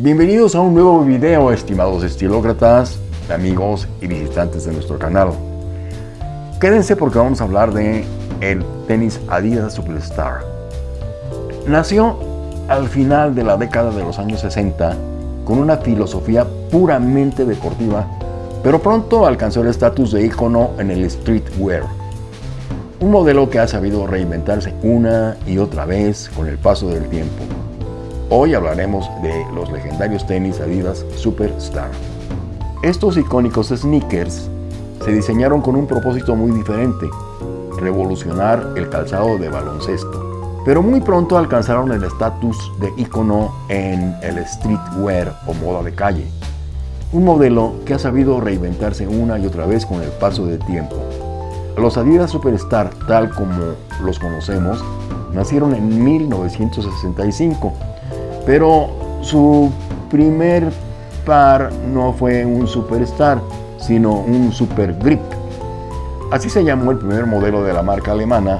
Bienvenidos a un nuevo video, estimados estilócratas, amigos y visitantes de nuestro canal. Quédense porque vamos a hablar de el tenis Adidas Superstar. Nació al final de la década de los años 60 con una filosofía puramente deportiva, pero pronto alcanzó el estatus de icono en el streetwear. Un modelo que ha sabido reinventarse una y otra vez con el paso del tiempo. Hoy hablaremos de los legendarios tenis Adidas Superstar. Estos icónicos sneakers se diseñaron con un propósito muy diferente, revolucionar el calzado de baloncesto. Pero muy pronto alcanzaron el estatus de icono en el streetwear o moda de calle. Un modelo que ha sabido reinventarse una y otra vez con el paso del tiempo. Los Adidas Superstar, tal como los conocemos, nacieron en 1965 pero su primer par no fue un Superstar, sino un Super Grip. Así se llamó el primer modelo de la marca alemana,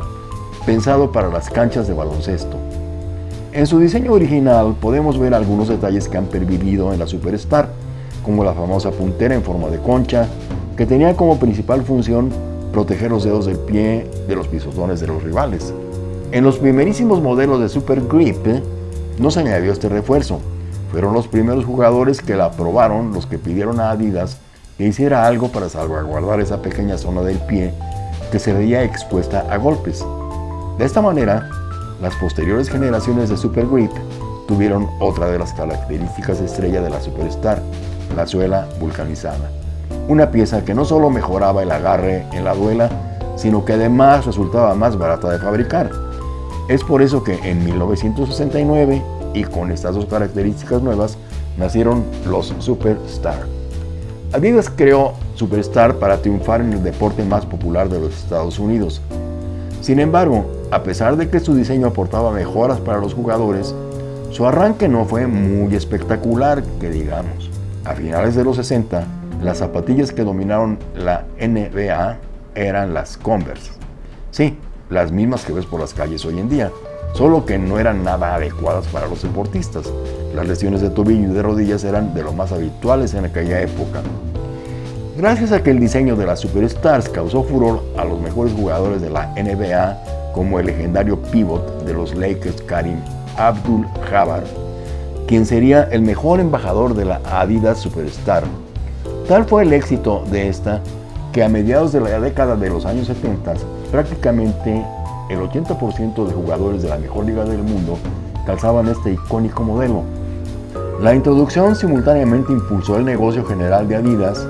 pensado para las canchas de baloncesto. En su diseño original podemos ver algunos detalles que han pervivido en la Superstar, como la famosa puntera en forma de concha, que tenía como principal función proteger los dedos del pie de los pisotones de los rivales. En los primerísimos modelos de Super Grip, no se añadió este refuerzo. Fueron los primeros jugadores que la aprobaron los que pidieron a Adidas que hiciera algo para salvaguardar esa pequeña zona del pie que se veía expuesta a golpes. De esta manera, las posteriores generaciones de Super Grip tuvieron otra de las características estrella de la Superstar, la suela vulcanizada. Una pieza que no solo mejoraba el agarre en la duela, sino que además resultaba más barata de fabricar. Es por eso que en 1969, y con estas dos características nuevas, nacieron los Superstar. Adidas creó Superstar para triunfar en el deporte más popular de los Estados Unidos. Sin embargo, a pesar de que su diseño aportaba mejoras para los jugadores, su arranque no fue muy espectacular, que digamos. A finales de los 60, las zapatillas que dominaron la NBA eran las Converse. Sí, las mismas que ves por las calles hoy en día, solo que no eran nada adecuadas para los deportistas. Las lesiones de tobillo y de rodillas eran de lo más habituales en aquella época. Gracias a que el diseño de las Superstars causó furor a los mejores jugadores de la NBA, como el legendario pivot de los Lakers Karim Abdul-Jabbar, quien sería el mejor embajador de la Adidas Superstar. Tal fue el éxito de esta que a mediados de la década de los años 70, prácticamente el 80% de jugadores de la mejor liga del mundo calzaban este icónico modelo. La introducción simultáneamente impulsó el negocio general de Adidas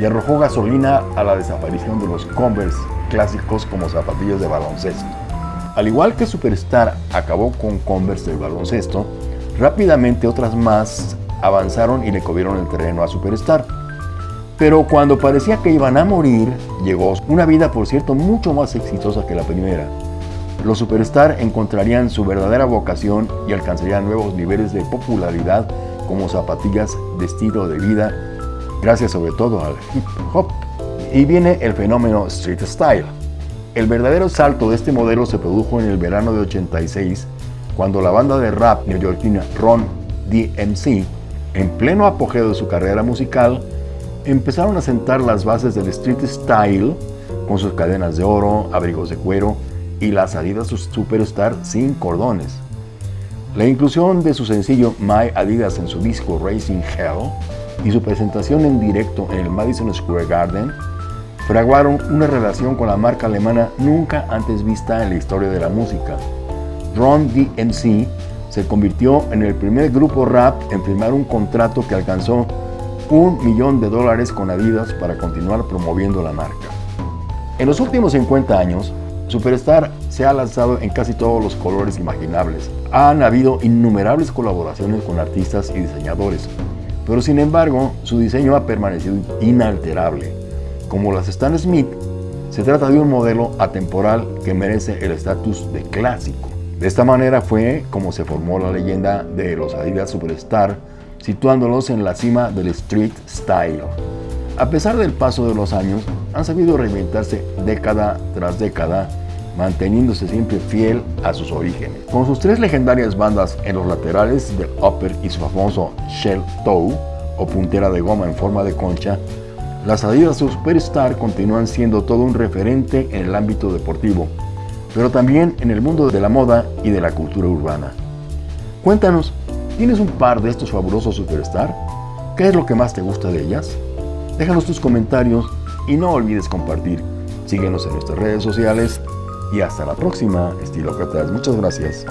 y arrojó gasolina a la desaparición de los Converse clásicos como zapatillas de baloncesto. Al igual que Superstar acabó con Converse del baloncesto, rápidamente otras más avanzaron y le cubrieron el terreno a Superstar. Pero cuando parecía que iban a morir, llegó una vida, por cierto, mucho más exitosa que la primera. Los Superstar encontrarían su verdadera vocación y alcanzarían nuevos niveles de popularidad como zapatillas de estilo de vida, gracias sobre todo al hip hop. Y viene el fenómeno Street Style. El verdadero salto de este modelo se produjo en el verano de 86, cuando la banda de rap neoyorquina Ron DMC, en pleno apogeo de su carrera musical, empezaron a sentar las bases del street style con sus cadenas de oro, abrigos de cuero y las Adidas Superstar sin cordones. La inclusión de su sencillo My Adidas en su disco Racing Hell y su presentación en directo en el Madison Square Garden fraguaron una relación con la marca alemana nunca antes vista en la historia de la música. Ron DMC se convirtió en el primer grupo rap en firmar un contrato que alcanzó un millón de dólares con Adidas para continuar promoviendo la marca. En los últimos 50 años, Superstar se ha lanzado en casi todos los colores imaginables. Han habido innumerables colaboraciones con artistas y diseñadores, pero sin embargo su diseño ha permanecido inalterable. Como las Stan Smith, se trata de un modelo atemporal que merece el estatus de clásico. De esta manera fue como se formó la leyenda de los Adidas Superstar situándolos en la cima del street style. A pesar del paso de los años, han sabido reinventarse década tras década manteniéndose siempre fiel a sus orígenes. Con sus tres legendarias bandas en los laterales del upper y su famoso shell toe, o puntera de goma en forma de concha, las Adidas Superstar continúan siendo todo un referente en el ámbito deportivo, pero también en el mundo de la moda y de la cultura urbana. Cuéntanos, ¿tienes un par de estos fabulosos Superstar? ¿Qué es lo que más te gusta de ellas? Déjanos tus comentarios y no olvides compartir. Síguenos en nuestras redes sociales y hasta la próxima, estilócratas. Muchas gracias.